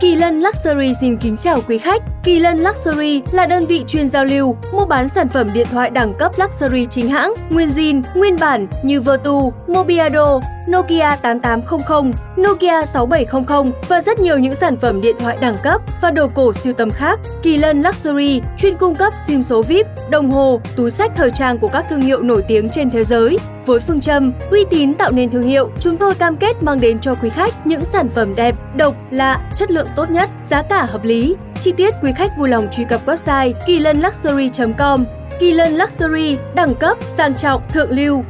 Kỳ Lân Luxury xin kính chào quý khách. Kỳ Lân Luxury là đơn vị chuyên giao lưu, mua bán sản phẩm điện thoại đẳng cấp luxury chính hãng, nguyên zin, nguyên bản như Vertu, Mobiado, Nokia 8800, Nokia 6700 và rất nhiều những sản phẩm điện thoại đẳng cấp và đồ cổ siêu tầm khác. Kỳ Lân Luxury chuyên cung cấp SIM số VIP, đồng hồ, túi sách thời trang của các thương hiệu nổi tiếng trên thế giới. Với phương châm uy tín tạo nên thương hiệu, chúng tôi cam kết mang đến cho quý khách những sản phẩm đẹp, độc, lạ, chất lượng tốt nhất, giá cả hợp lý. Chi tiết quý khách vui lòng truy cập website kỳ lân luxury.com. Kỳ Lân Luxury, đẳng cấp, sang trọng, thượng lưu,